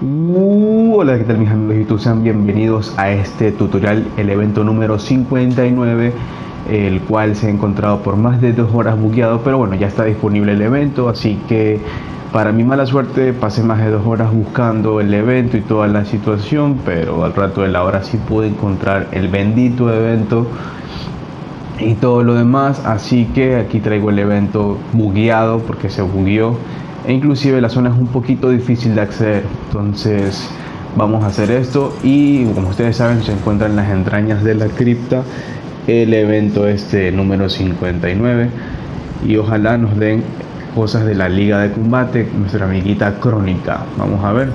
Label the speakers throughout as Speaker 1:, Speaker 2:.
Speaker 1: Uh, hola, ¿qué tal mis amigos de YouTube? Sean bienvenidos a este tutorial, el evento número 59, el cual se ha encontrado por más de dos horas bugueado, pero bueno, ya está disponible el evento, así que para mi mala suerte pasé más de dos horas buscando el evento y toda la situación, pero al rato de la hora sí pude encontrar el bendito evento y todo lo demás, así que aquí traigo el evento bugueado porque se bugueó e inclusive la zona es un poquito difícil de acceder entonces vamos a hacer esto y como ustedes saben se encuentra en las entrañas de la cripta el evento este número 59 y ojalá nos den cosas de la liga de combate nuestra amiguita crónica. Vamos a ver.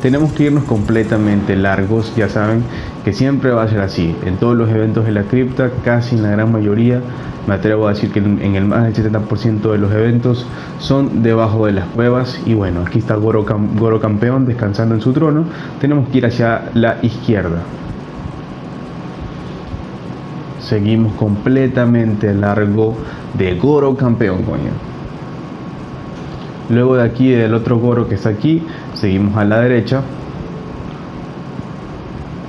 Speaker 1: Tenemos que irnos completamente largos ya saben que siempre va a ser así. En todos los eventos de la cripta casi en la gran mayoría me atrevo a decir que en el más del 70% de los eventos son debajo de las cuevas. Y bueno aquí está Goro, Goro campeón descansando en su trono. Tenemos que ir hacia la izquierda. Seguimos completamente largo de Goro campeón coño. Luego de aquí del otro Goro que está aquí seguimos a la derecha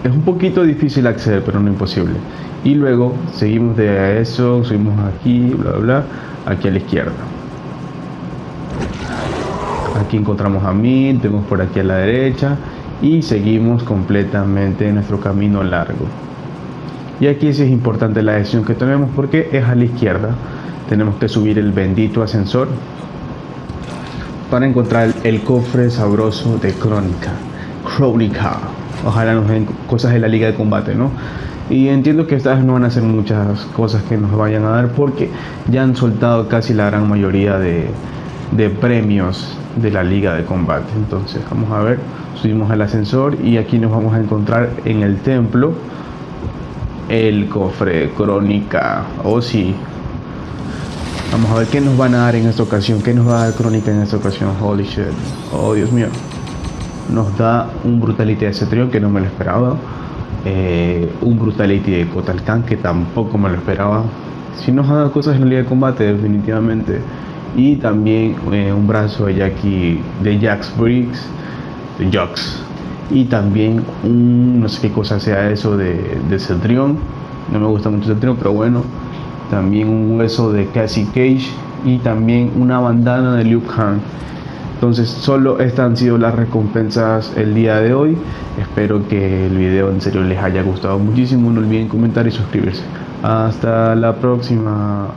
Speaker 1: es un poquito difícil acceder pero no imposible. Y luego seguimos de eso subimos aquí bla bla aquí a la izquierda. Aquí encontramos a mí tenemos por aquí a la derecha y seguimos completamente nuestro camino largo. Y aquí sí es importante la decisión que tenemos porque es a la izquierda. Tenemos que subir el bendito ascensor para encontrar el cofre sabroso de crónica crónica ojalá nos den cosas de la liga de combate no y entiendo que esta vez no van a ser muchas cosas que nos vayan a dar porque ya han soltado casi la gran mayoría de, de premios de la liga de combate. Entonces vamos a ver, subimos al ascensor y aquí nos vamos a encontrar en el templo el cofre crónica. Oh, sí. Vamos a ver qué nos van a dar en esta ocasión. ¿Qué nos va a dar crónica en esta ocasión? Holy shit. Oh Dios mío. Nos da un brutality de Cetrión que no me lo esperaba eh, un Brutality de Kotal que tampoco me lo esperaba. Si nos ha cosas en la liga de combate, definitivamente. Y también eh, un brazo de Jackie de Jax Briggs, de Jax. Y también un, no sé qué cosa sea eso de, de Cetrion. No me gusta mucho Cetrion, pero bueno. También un hueso de Cassie Cage. Y también una bandana de Luke Han. Entonces solo estas han sido las recompensas el día de hoy. Espero que el video en serio les haya gustado muchísimo. No olviden comentar y suscribirse. Hasta la próxima.